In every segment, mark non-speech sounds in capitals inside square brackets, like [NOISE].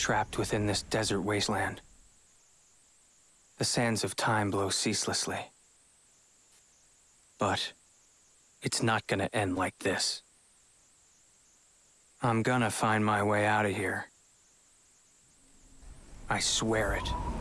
trapped within this desert wasteland. The sands of time blow ceaselessly. But it's not gonna end like this. I'm gonna find my way out of here. I swear it.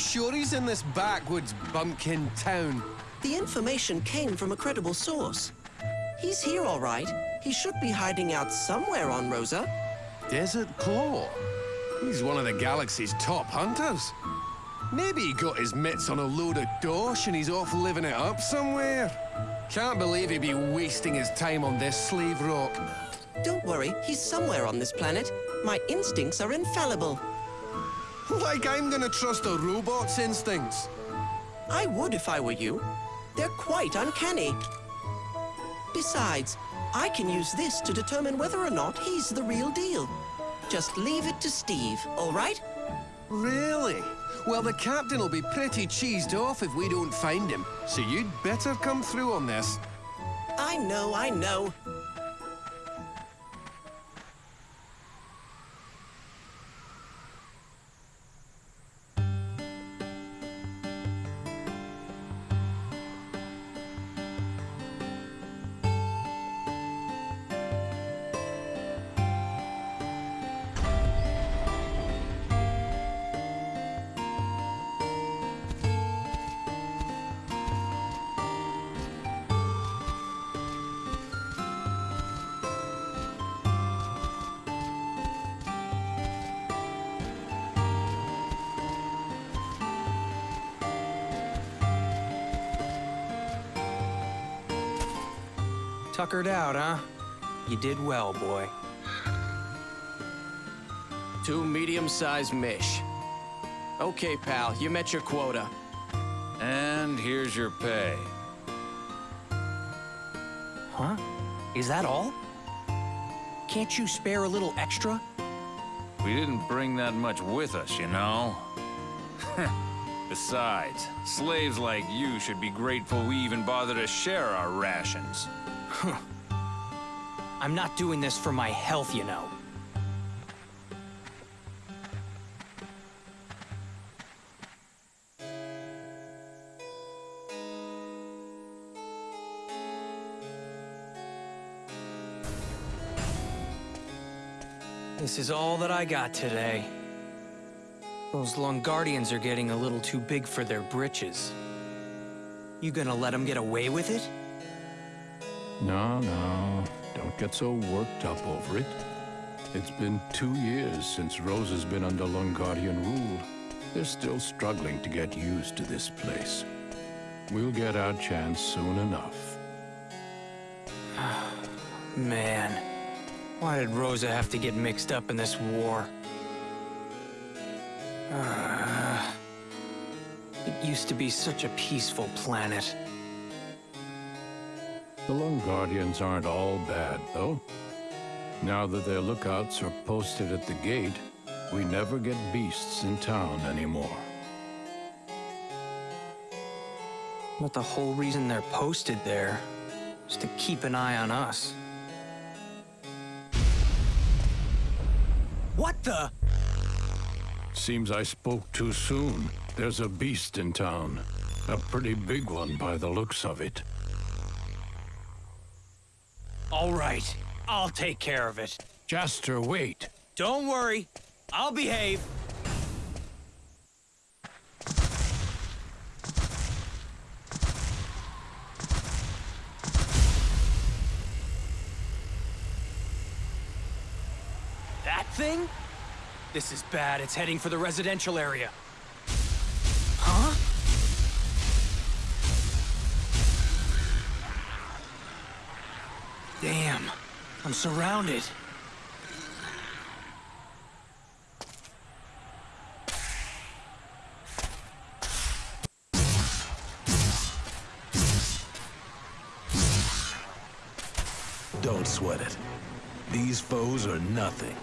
Sure he's in this backwoods bumpkin town? The information came from a credible source. He's here, all right. He should be hiding out somewhere on Rosa. Desert Claw? He's one of the galaxy's top hunters. Maybe he got his mitts on a load of dosh and he's off living it up somewhere. Can't believe he'd be wasting his time on this slave rock. Don't worry, he's somewhere on this planet. My instincts are infallible. Like I'm gonna trust a robot's instincts. I would if I were you. They're quite uncanny. Besides, I can use this to determine whether or not he's the real deal. Just leave it to Steve, all right? Really? Well, the captain will be pretty cheesed off if we don't find him. So you'd better come through on this. I know, I know. Tuckered out, huh? You did well, boy. Two medium-sized mish. Okay, pal, you met your quota. And here's your pay. Huh? Is that all? Can't you spare a little extra? We didn't bring that much with us, you know? [LAUGHS] Besides, slaves like you should be grateful we even bother to share our rations. [LAUGHS] I'm not doing this for my health, you know. This is all that I got today. Those Longardians are getting a little too big for their britches. You gonna let them get away with it? No, no. Don't get so worked up over it. It's been two years since Rosa's been under Longardian rule. They're still struggling to get used to this place. We'll get our chance soon enough. [SIGHS] Man, why did Rosa have to get mixed up in this war? Ah. [SIGHS] it used to be such a peaceful planet. The Longardians aren't all bad, though. Now that their lookouts are posted at the gate, we never get beasts in town anymore. But the whole reason they're posted there is to keep an eye on us. What the? Seems I spoke too soon. There's a beast in town. A pretty big one by the looks of it. All right, I'll take care of it. Jaster, wait. Don't worry, I'll behave. That thing? This is bad. It's heading for the residential area. I'm surrounded. Don't sweat it. These foes are nothing.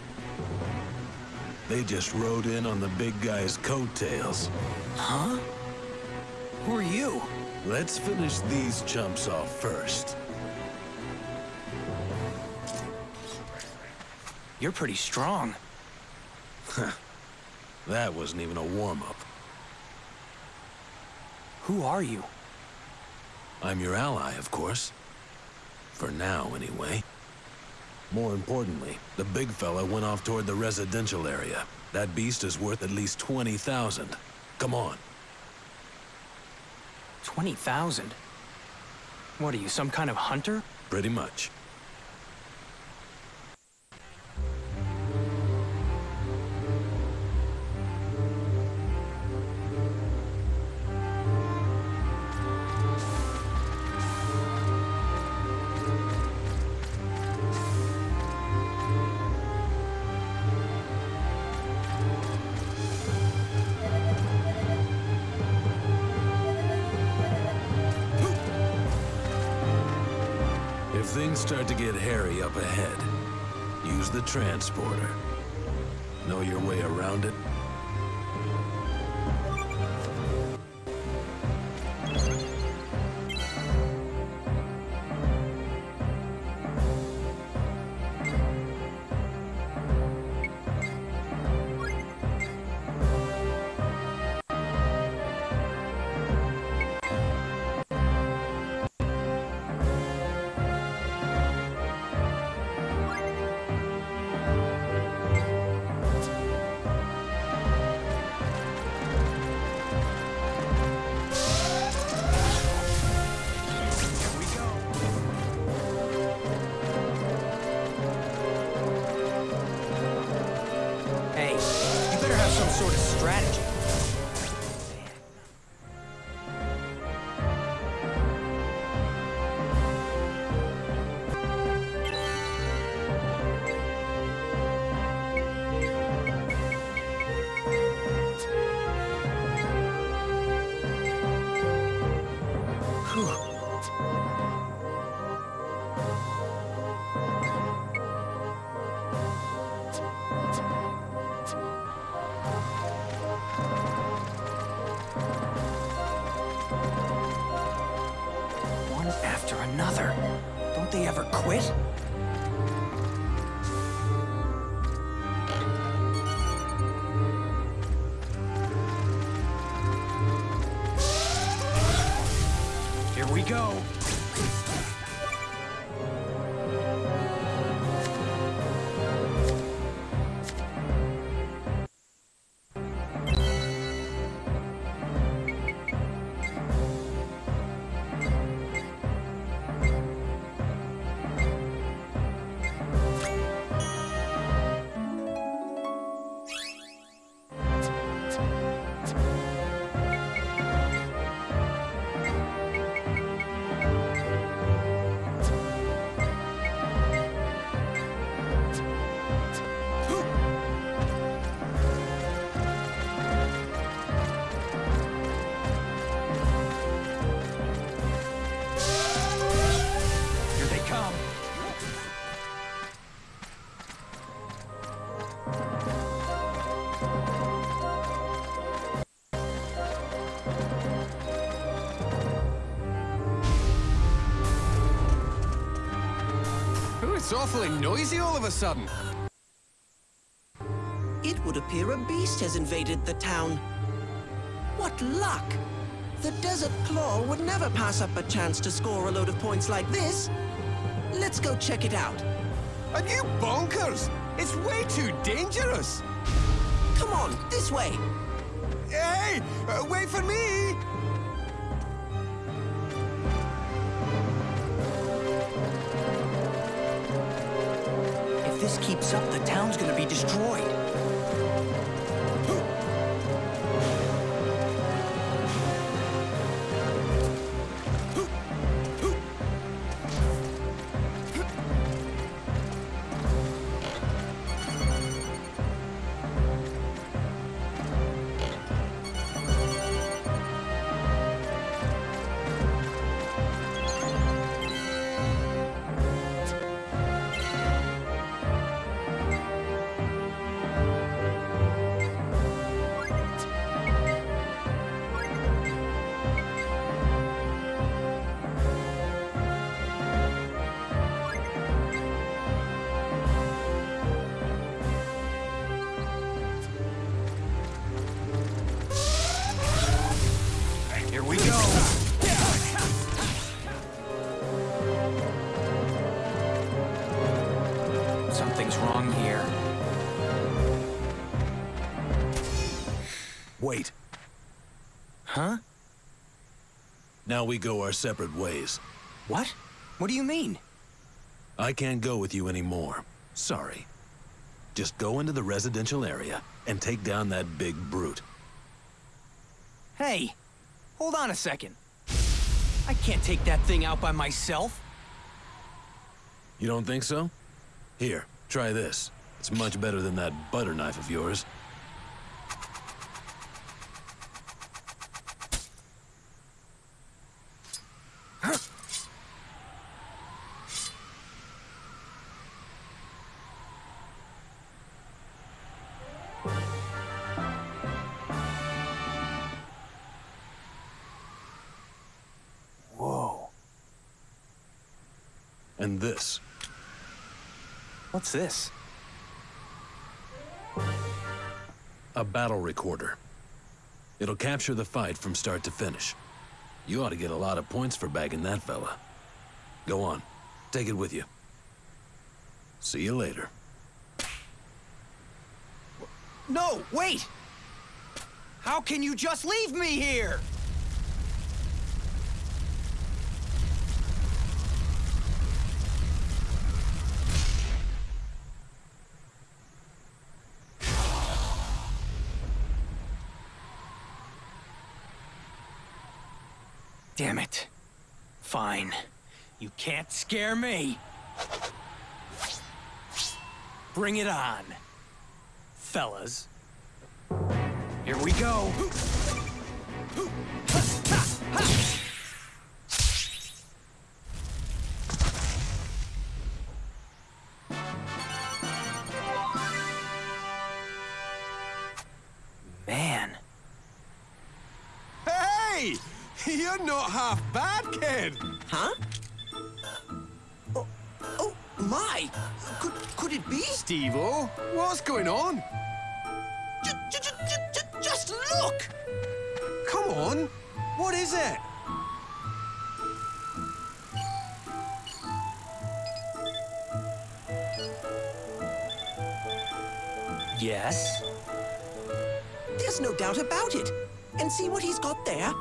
They just rode in on the big guy's coattails. Huh? Who are you? Let's finish these chumps off first. You're pretty strong. That wasn't even a warm-up. Who are you? I'm your ally, of course. For now, anyway. More importantly, the big fella went off toward the residential area. That beast is worth at least 20,000. Come on. 20,000? What are you, some kind of hunter? Pretty much. Start to get hairy up ahead, use the transporter. Know your way around it? Another. Don't they ever quit? Awfully noisy all of a sudden. It would appear a beast has invaded the town. What luck! The Desert Claw would never pass up a chance to score a load of points like this. Let's go check it out. Are you bonkers? It's way too dangerous. Come on, this way. Hey, uh, wait for me. This keeps up, the town's gonna be destroyed. Something's wrong here. Wait. Huh? Now we go our separate ways. What? What do you mean? I can't go with you anymore. Sorry. Just go into the residential area and take down that big brute. Hey, hold on a second. I can't take that thing out by myself. You don't think so? Here, try this. It's much better than that butter knife of yours. What's this? A battle recorder. It'll capture the fight from start to finish. You ought to get a lot of points for bagging that fella. Go on. Take it with you. See you later. No, wait! How can you just leave me here? Damn it. Fine. You can't scare me. Bring it on, fellas. Here we go. [LAUGHS] You're not half bad, kid! Huh? Uh, oh, oh my! Could, could it be? Steve-O, oh, what's going on? J- j- j- j- j- just look! Come on, what is it? yes? There's no doubt about it. And see what he's got there?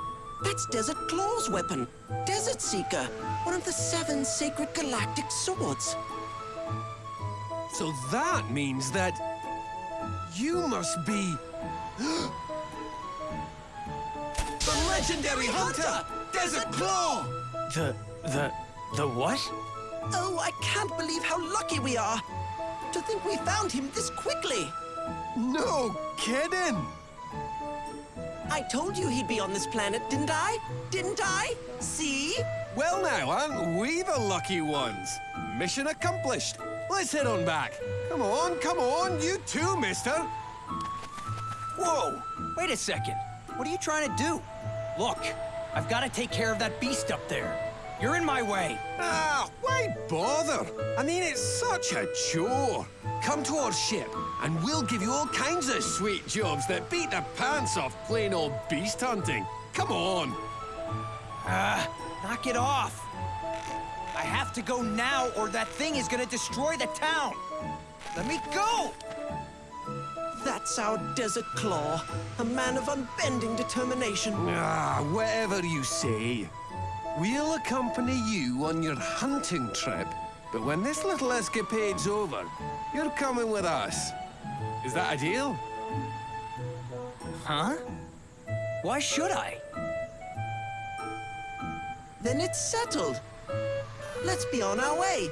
That's Desert Claw's weapon. Desert Seeker, one of the seven sacred galactic swords. So that means that you must be [GASPS] the legendary hunter, Desert Claw. The, the, the what? Oh, I can't believe how lucky we are. To think we found him this quickly. No kidding. I told you he'd be on this planet, didn't I? Didn't I? See? Well now, aren't we the lucky ones? Mission accomplished. Let's head on back. Come on, come on, you too, mister. Whoa! Wait a second. What are you trying to do? Look, I've got to take care of that beast up there. You're in my way. Ah, why bother? I mean, it's such a chore. Come to our ship, and we'll give you all kinds of sweet jobs that beat the pants off plain old beast hunting. Come on. Ah, knock it off. I have to go now, or that thing is gonna destroy the town. Let me go! That's our Desert Claw, a man of unbending determination. Ah, whatever you say. We'll accompany you on your hunting trip, but when this little escapade's over, you're coming with us. Is that a deal? Huh? Why should I? Then it's settled. Let's be on our way.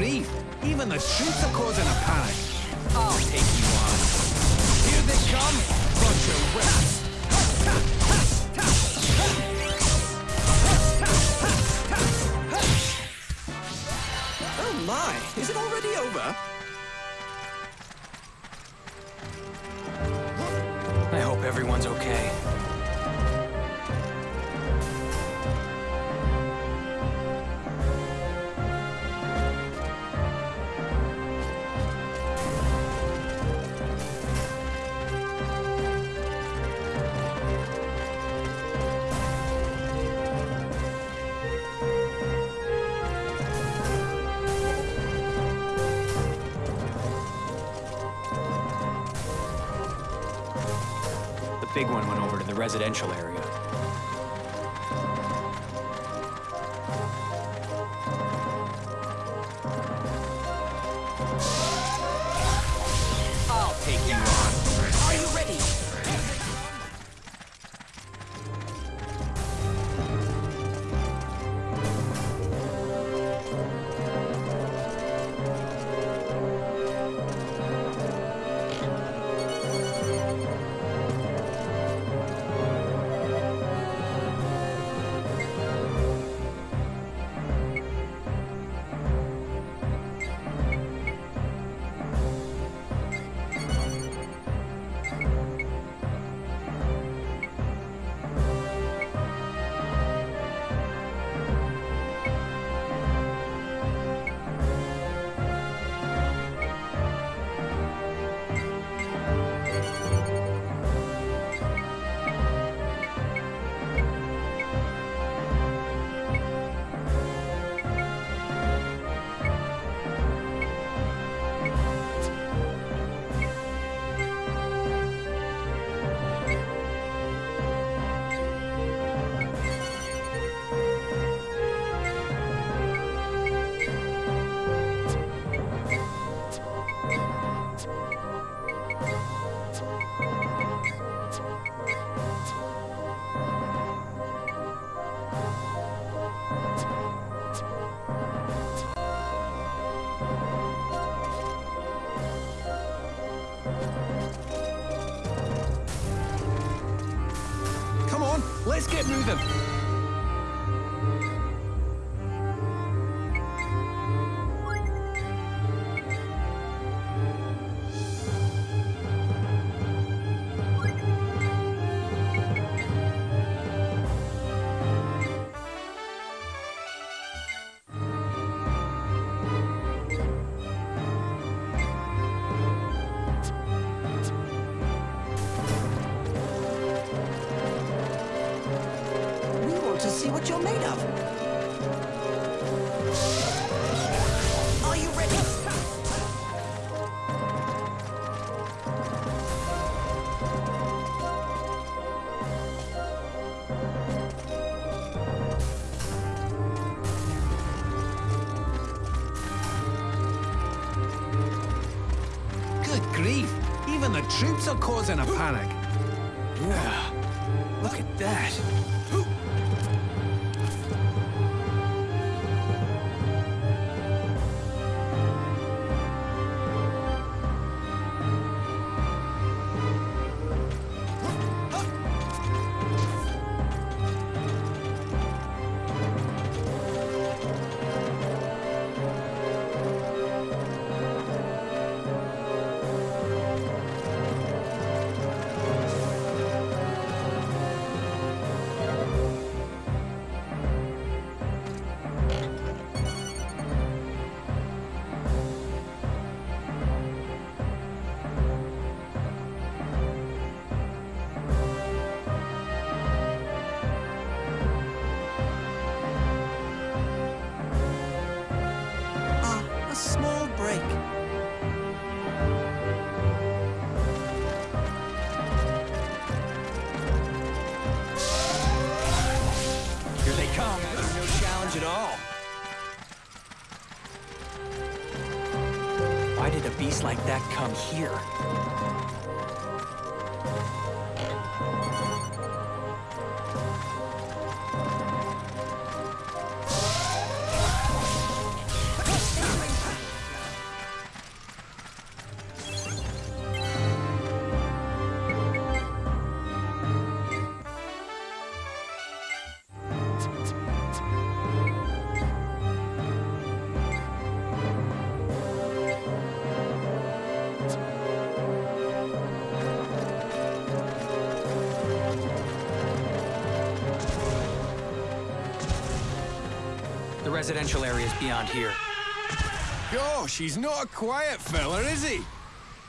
Grief! Even the troops are causing a panic. I'll take you on. Here they come! Of whips! Oh my, is it already over? Residential area. What you're made of. Are you ready? Good grief! Even the troops are causing a panic. Yeah. Look at that. Here? Residential area's beyond here. Gosh, he's not a quiet fella, is he?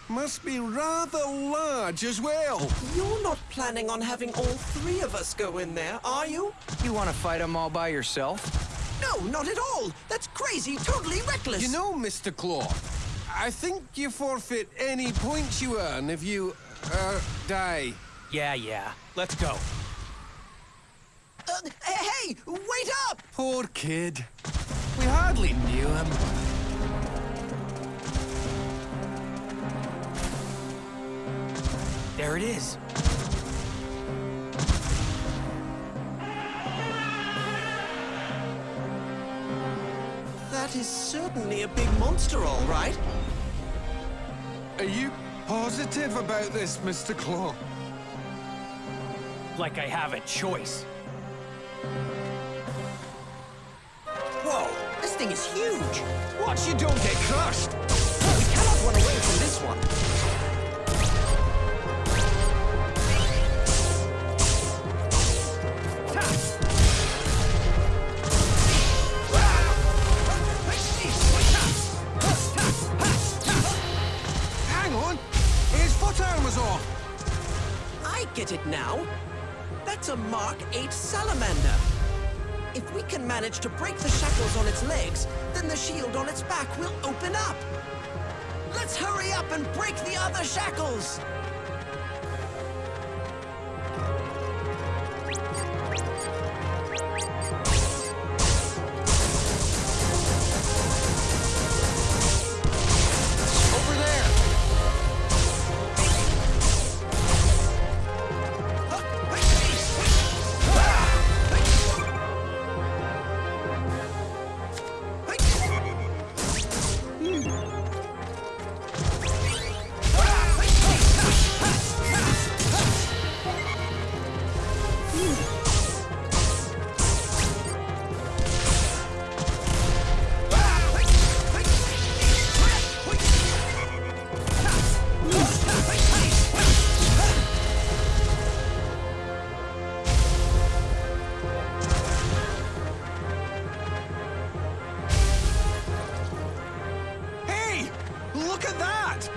Must be rather large as well. You're not planning on having all three of us go in there, are you? You want to fight them all by yourself? No, not at all. That's crazy, totally reckless. You know, Mr. Claw, I think you forfeit any points you earn if you, uh, die. Yeah, yeah. Let's go. Uh, hey, wait up! Poor kid. We hardly knew him. There it is. That is certainly a big monster, all right. Are you positive about this, Mr. Claw? Like I have a choice. Thing is huge. Watch you don't get crushed. We cannot run away from this one. Hang on! His foot arm was off! I get it now. That's a Mark 8 salamander. If we can manage to break on its back we'll open up. Let's hurry up and break the other shackles! Look at that!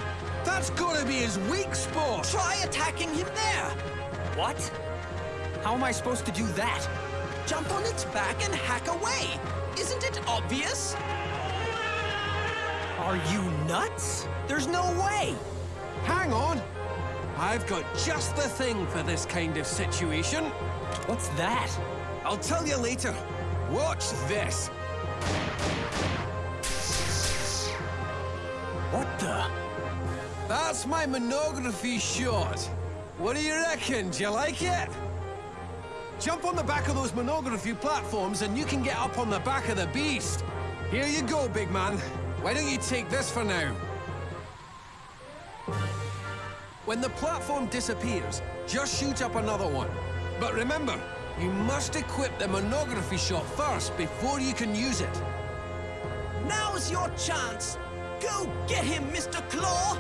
That's gotta be his weak spot! Try attacking him there! What? How am I supposed to do that? Jump on its back and hack away! Isn't it obvious? Are you nuts? There's no way! Hang on! I've got just the thing for this kind of situation. What's that? I'll tell you later. Watch this. The? That's my monography shot. What do you reckon? Do you like it? Jump on the back of those monography platforms and you can get up on the back of the beast. Here you go, big man. Why don't you take this for now? When the platform disappears, just shoot up another one. But remember, you must equip the monography shot first before you can use it. Now's your chance! Go get him, Mr. Claw!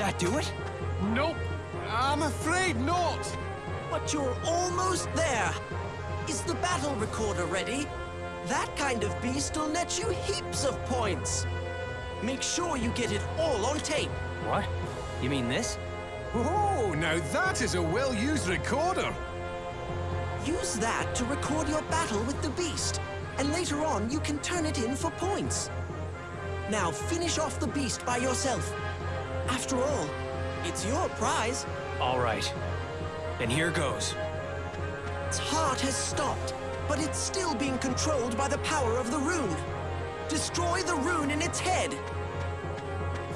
That do it? Nope. I'm afraid not. But you're almost there. Is the battle recorder ready? That kind of beast will net you heaps of points. Make sure you get it all on tape. What? You mean this? Oh, now that is a well-used recorder. Use that to record your battle with the beast, and later on you can turn it in for points. Now finish off the beast by yourself. After all, it's your prize. All right. Then here goes. Its heart has stopped, but it's still being controlled by the power of the rune. Destroy the rune in its head.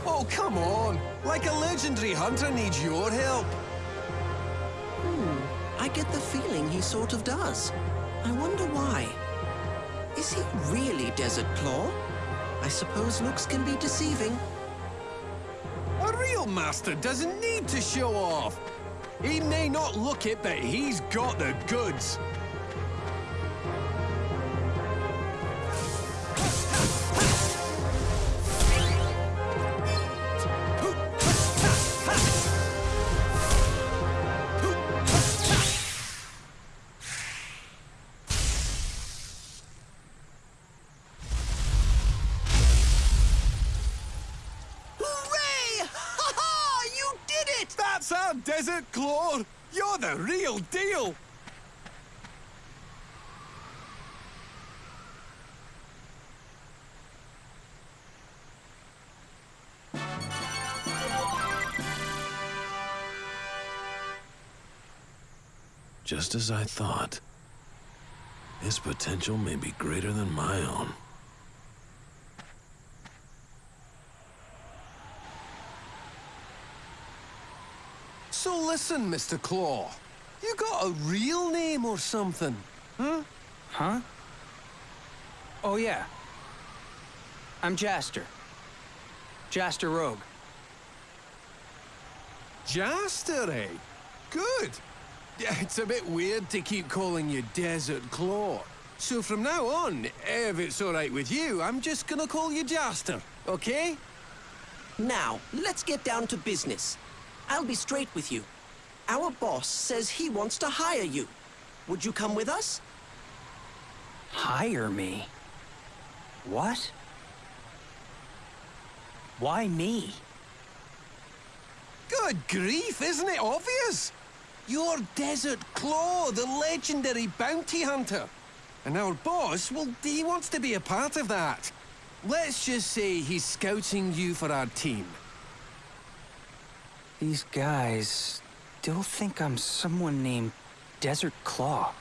Oh, come on. Like a legendary hunter needs your help. Hmm. I get the feeling he sort of does. I wonder why. Is he really Desert Claw? I suppose looks can be deceiving. Master doesn't need to show off. He may not look it, but he's got the goods. Desert Claw. You're the real deal. Just as I thought. His potential may be greater than my own. So listen, Mr. Claw. You got a real name or something? Huh? Huh? Oh, yeah. I'm Jaster. Jaster Rogue. Jaster, eh? Good. It's a bit weird to keep calling you Desert Claw. So from now on, if it's all right with you, I'm just gonna call you Jaster, okay? Now, let's get down to business. I'll be straight with you. Our boss says he wants to hire you. Would you come with us? Hire me? What? Why me? Good grief, isn't it obvious? You're Desert Claw, the legendary bounty hunter. And our boss, well, he wants to be a part of that. Let's just say he's scouting you for our team. These guys still think I'm someone named Desert Claw.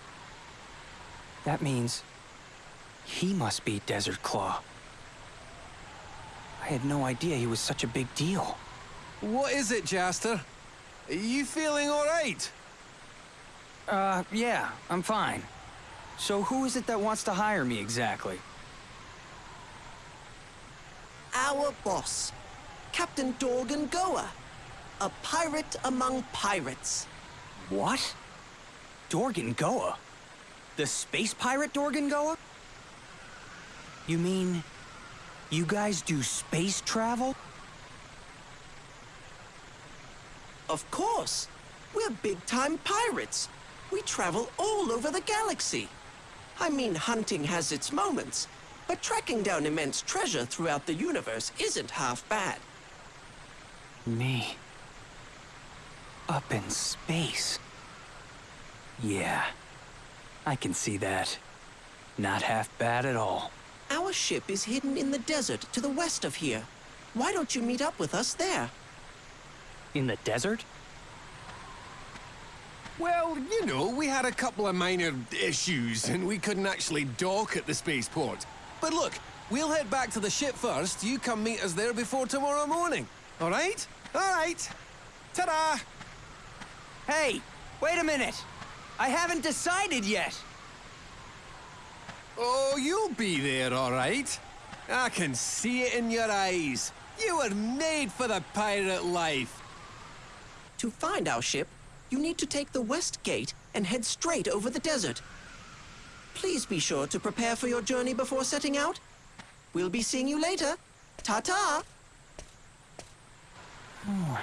That means he must be Desert Claw. I had no idea he was such a big deal. What is it, Jaster? Are you feeling all right? Uh, yeah, I'm fine. So who is it that wants to hire me exactly? Our boss, Captain Dorgengoa, a pirate among pirates. What? Dorgengoa? The space pirate Dorgengoa? You mean you guys do space travel? Of course. We're big-time pirates. We travel all over the galaxy. I mean, hunting has its moments, but tracking down immense treasure throughout the universe isn't half bad. Me. Up in space. Yeah. I can see that. Not half bad at all. Our ship is hidden in the desert to the west of here. Why don't you meet up with us there? In the desert? Well, you know, we had a couple of minor issues and we couldn't actually dock at the spaceport. But look, we'll head back to the ship first. You come meet us there before tomorrow morning. All right? All right. Ta-da! Hey, wait a minute. I haven't decided yet. Oh, you'll be there, all right. I can see it in your eyes. You were made for the pirate life. To find our ship, you need to take the west gate and head straight over the desert. Please be sure to prepare for your journey before setting out. We'll be seeing you later. Ta-ta! Hmm.